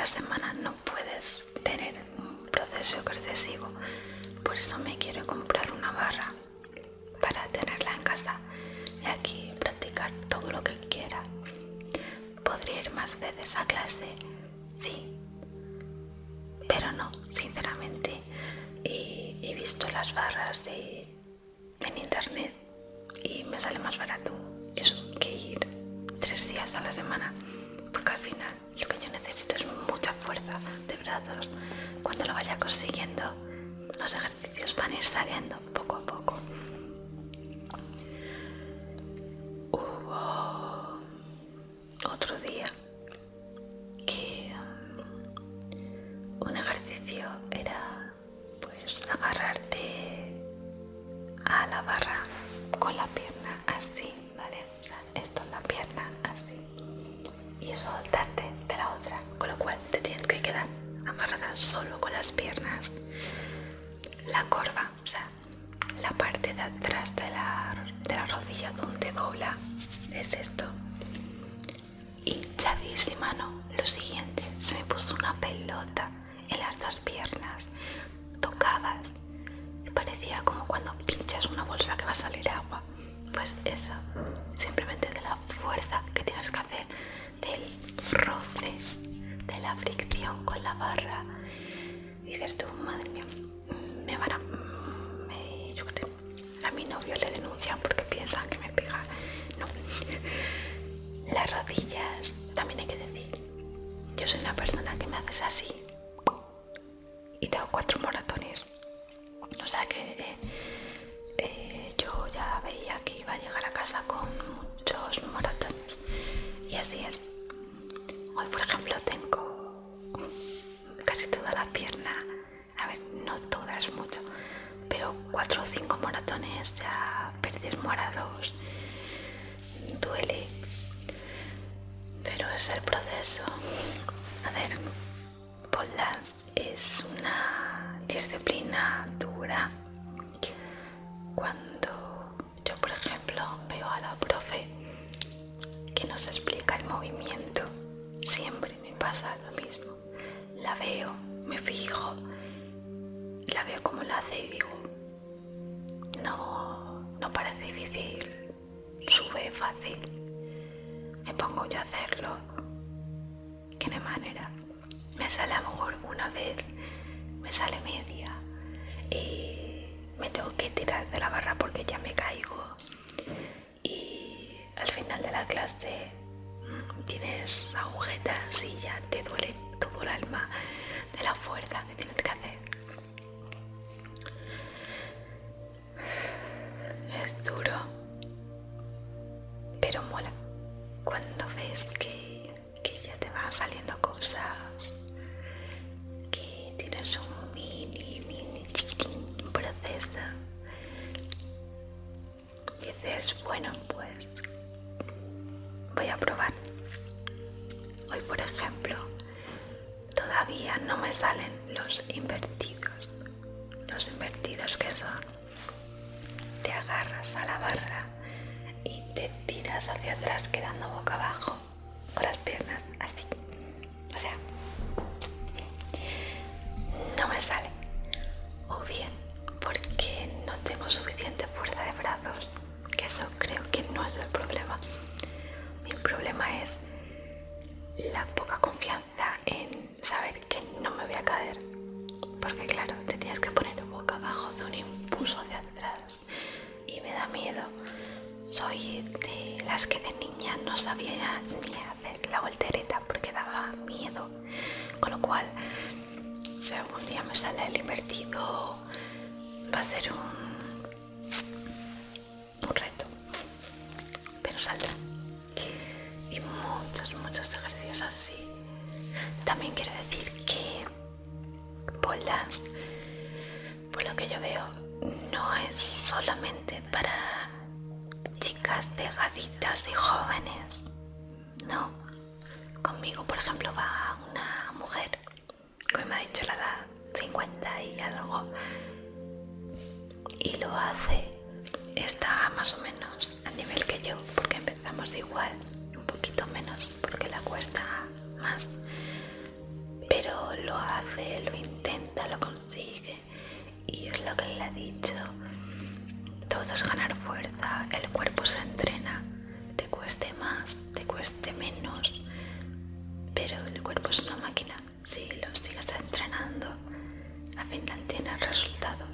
la semana no puedes tener un proceso excesivo por eso me quiero comprar una barra para tenerla en casa y aquí practicar todo lo que quiera. Podría ir más veces a clase sí pero no sinceramente. Y he visto las barras de en internet y me sale más barato eso que ir tres días a la semana. Cuando lo vaya consiguiendo, los ejercicios van a ir saliendo poco a poco. Hubo otro día que um, un ejercicio era pues agarrarte a la barra con la pierna así, ¿vale? Esto es la pierna así y soltarte solo con las piernas. La corva o sea la parte de atrás de la, de la rodilla donde dobla es esto. Y hinchadísima no lo siguiente se me puso una pelota en las dos piernas. Tocabas parecía como cuando pinchas una bolsa que va a salir agua. Pues eso fricción con la barra y dices tú, madre mía, me van a... A mi novio le denuncian porque piensan que me pega. No. Las rodillas, también hay que decir, yo soy una persona que me haces así A ver, Polas es una disciplina dura. Cuando yo, por ejemplo, veo a la profe que nos explica el movimiento, siempre me pasa lo mismo. La veo, me fijo, la veo como la hace y digo, no, no parece difícil, sube fácil. Me pongo yo a hacerlo, que de manera. Me sale a lo mejor una vez, me sale media y me tengo que tirar de la barra porque ya me caigo. Y al final de la clase mm, tienes agujetas y ya te duele todo el alma de la fuerza que tienes que hacer. Es duro, pero mola. Cuando ves que, que a la barra y te tiras hacia atrás quedando boca abajo con las piernas así. O sea, no me sale. O bien porque no tengo suficiente fuerza de brazos, que eso creo que no es el problema. Mi problema es la poca confianza en saber que no me voy a caer. Porque claro, te tienes que miedo. Soy de las que de niña no sabía ni hacer la voltereta porque daba miedo. Con lo cual, si algún día me sale el invertido, va a ser un, un reto. Pero saldrá y muchos, muchos ejercicios así. También quiero decir que pole dance, por lo que yo veo, no es solamente para chicas delgaditas y jóvenes. No. Conmigo, por ejemplo, va una mujer que me ha dicho la edad 50 y algo y lo hace está más o menos a nivel que yo porque empezamos igual un poquito menos porque la cuesta más pero lo hace lo intenta lo consigue y es lo que le he dicho. Todo es ganar fuerza el cuerpo se entrena te cueste más te cueste menos pero el cuerpo es una máquina. Si lo sigues entrenando al final tienes resultados.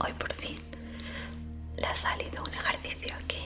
Hoy por fin le ha salido un ejercicio que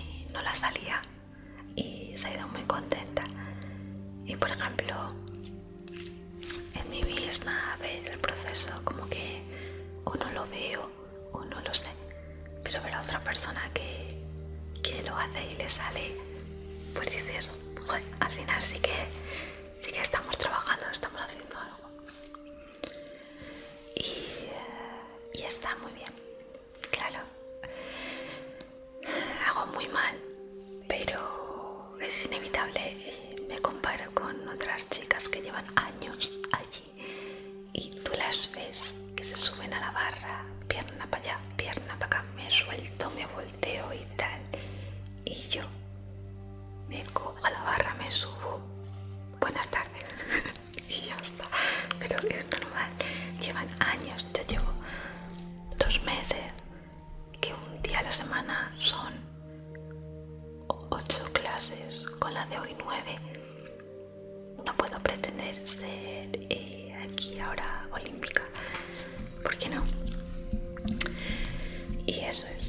años yo llevo dos meses que un día a la semana son ocho clases con la de hoy nueve no puedo pretender ser eh, aquí ahora olímpica ¿por qué no? y eso es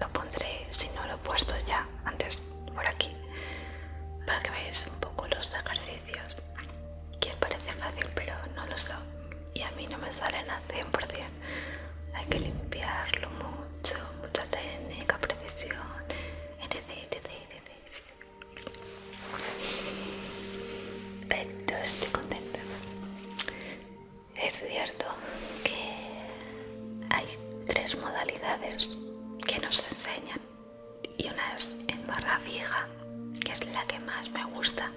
lo pondré, si no lo he puesto ya antes por aquí, para que veáis un poco los ejercicios, que parece fácil pero no lo son, y a mí no me salen a 100%, hay que limpiarlo mucho, mucha técnica, precisión, etc. que nos enseñan y una es en barra fija, que es la que más me gusta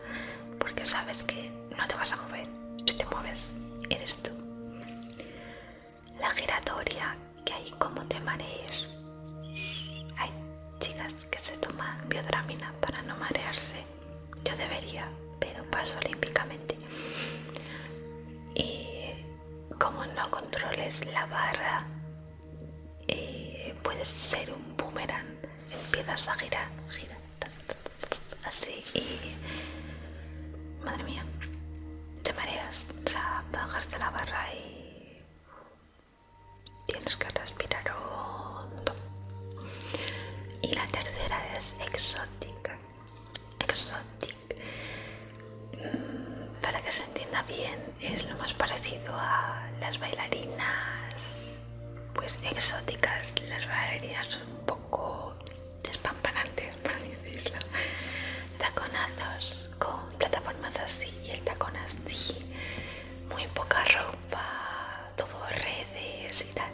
porque sabes que no te vas a mover. Si te mueves, eres tú. La giratoria, que hay como te marees. Hay chicas que se toman biodramina para no marearse. Yo debería, pero paso olímpicamente. Y como no controles la barra, eh, puedes ser un boomerang. Empiezas a girar, girar, así y... Madre mía, te mareas, o sea, bajas de la barra y tienes que respirar hondo. Y la tercera es exótica. Exótica. Mm, para que se entienda bien, es lo más parecido a las bailarinas, pues exóticas. Las bailarinas un poco despampanantes, por decirlo. Taconazos con plataformas así y el tacón así. Muy poca ropa, todo redes y tal.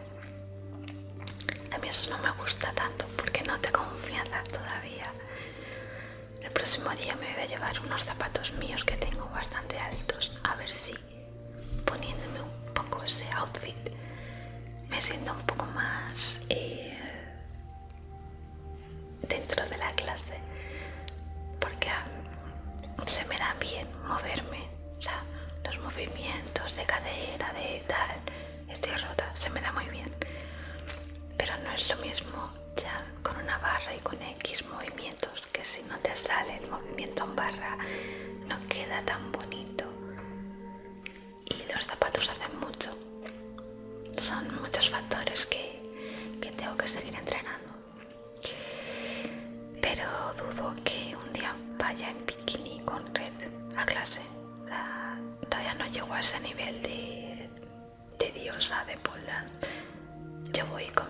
A mí eso no me gusta tanto porque no te confianza todavía. El próximo día me voy a llevar unos zapatos míos que tengo bastante altos. A ver si poniéndome un poco ese outfit me siento un poco más eh, dentro de la clase. Porque se me da bien moverme. Yo voy con mi